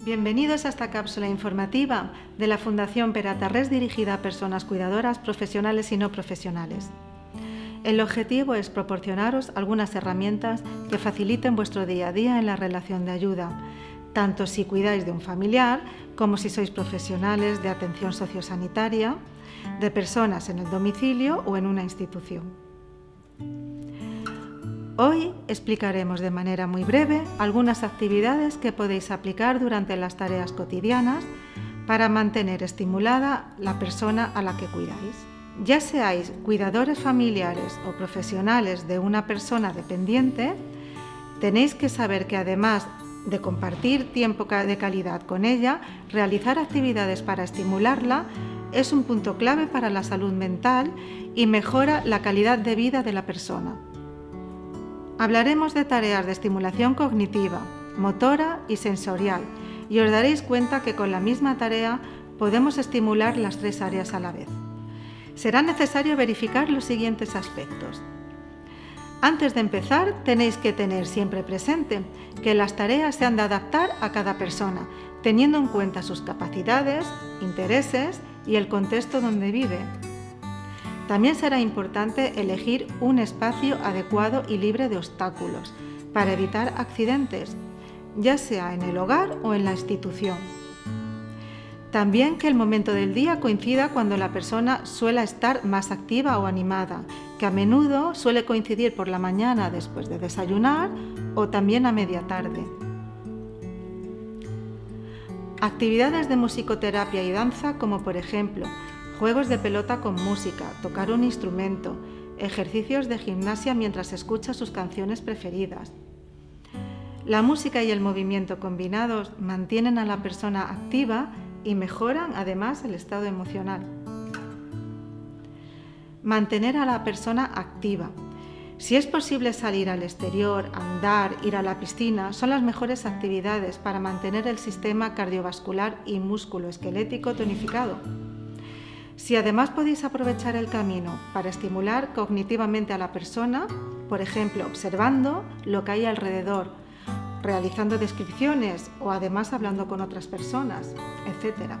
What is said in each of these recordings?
Bienvenidos a esta cápsula informativa de la Fundación Peratarres dirigida a personas cuidadoras profesionales y no profesionales. El objetivo es proporcionaros algunas herramientas que faciliten vuestro día a día en la relación de ayuda, tanto si cuidáis de un familiar como si sois profesionales de atención sociosanitaria, de personas en el domicilio o en una institución. Hoy explicaremos de manera muy breve algunas actividades que podéis aplicar durante las tareas cotidianas para mantener estimulada la persona a la que cuidáis. Ya seáis cuidadores familiares o profesionales de una persona dependiente, tenéis que saber que además de compartir tiempo de calidad con ella, realizar actividades para estimularla es un punto clave para la salud mental y mejora la calidad de vida de la persona. Hablaremos de tareas de estimulación cognitiva, motora y sensorial y os daréis cuenta que con la misma tarea podemos estimular las tres áreas a la vez. Será necesario verificar los siguientes aspectos. Antes de empezar, tenéis que tener siempre presente que las tareas se han de adaptar a cada persona, teniendo en cuenta sus capacidades, intereses y el contexto donde vive. También será importante elegir un espacio adecuado y libre de obstáculos para evitar accidentes, ya sea en el hogar o en la institución. También que el momento del día coincida cuando la persona suele estar más activa o animada, que a menudo suele coincidir por la mañana después de desayunar o también a media tarde. Actividades de musicoterapia y danza como por ejemplo juegos de pelota con música, tocar un instrumento, ejercicios de gimnasia mientras escucha sus canciones preferidas. La música y el movimiento combinados mantienen a la persona activa y mejoran además el estado emocional. Mantener a la persona activa. Si es posible salir al exterior, andar, ir a la piscina, son las mejores actividades para mantener el sistema cardiovascular y músculo esquelético tonificado. Si además podéis aprovechar el camino para estimular cognitivamente a la persona, por ejemplo, observando lo que hay alrededor, realizando descripciones o además hablando con otras personas, etc.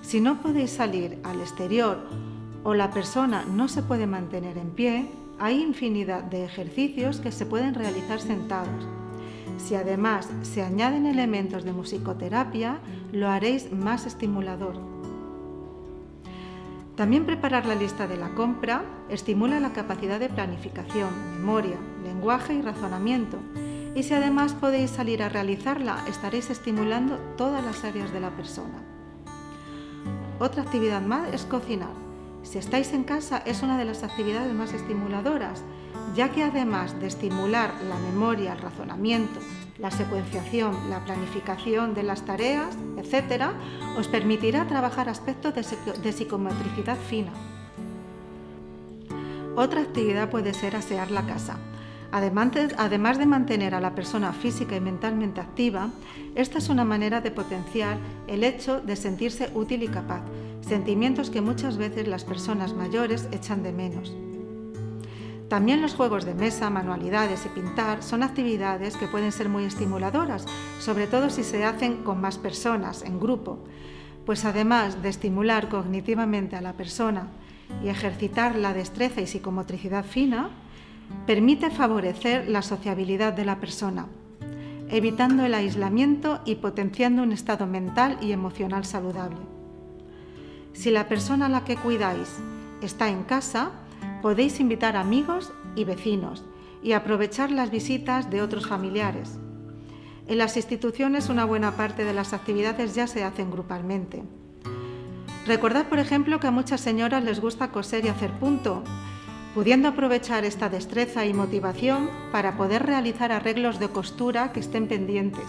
Si no podéis salir al exterior o la persona no se puede mantener en pie, hay infinidad de ejercicios que se pueden realizar sentados. Si además se añaden elementos de musicoterapia, lo haréis más estimulador. También preparar la lista de la compra estimula la capacidad de planificación, memoria, lenguaje y razonamiento. Y si además podéis salir a realizarla, estaréis estimulando todas las áreas de la persona. Otra actividad más es cocinar. Si estáis en casa es una de las actividades más estimuladoras, ya que además de estimular la memoria, el razonamiento, la secuenciación, la planificación de las tareas, etc., os permitirá trabajar aspectos de, psicomotricidad fina. Otra actividad puede ser asear la casa. Además de mantener a la persona física y mentalmente activa, esta es una manera de potenciar el hecho de sentirse útil y capaz, sentimientos que muchas veces las personas mayores echan de menos. También los juegos de mesa, manualidades y pintar son actividades que pueden ser muy estimuladoras, sobre todo si se hacen con más personas, en grupo, pues además de estimular cognitivamente a la persona y ejercitar la destreza y psicomotricidad fina, permite favorecer la sociabilidad de la persona, evitando el aislamiento y potenciando un estado mental y emocional saludable. Si la persona a la que cuidáis está en casa, podéis invitar amigos y vecinos y aprovechar las visitas de otros familiares. En las instituciones una buena parte de las actividades ya se hacen grupalmente. Recordad, por ejemplo, que a muchas señoras les gusta coser y hacer punto, pudiendo aprovechar esta destreza y motivación para poder realizar arreglos de costura que estén pendientes.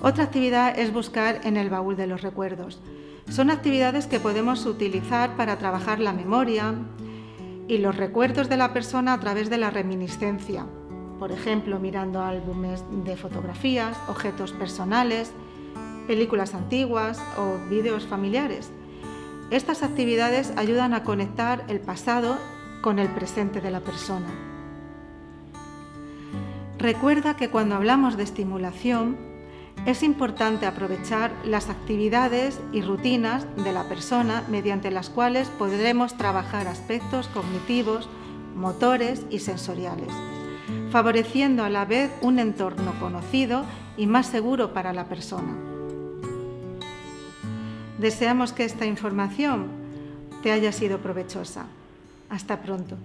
Otra actividad es buscar en el baúl de los recuerdos. Son actividades que podemos utilizar para trabajar la memoria y los recuerdos de la persona a través de la reminiscencia, por ejemplo, mirando álbumes de fotografías, objetos personales, películas antiguas o vídeos familiares. Estas actividades ayudan a conectar el pasado con el presente de la persona. Recuerda que cuando hablamos de estimulación, es importante aprovechar las actividades y rutinas de la persona mediante las cuales podremos trabajar aspectos cognitivos, motores y sensoriales, favoreciendo a la vez un entorno conocido y más seguro para la persona. Deseamos que esta información te haya sido provechosa. Hasta pronto.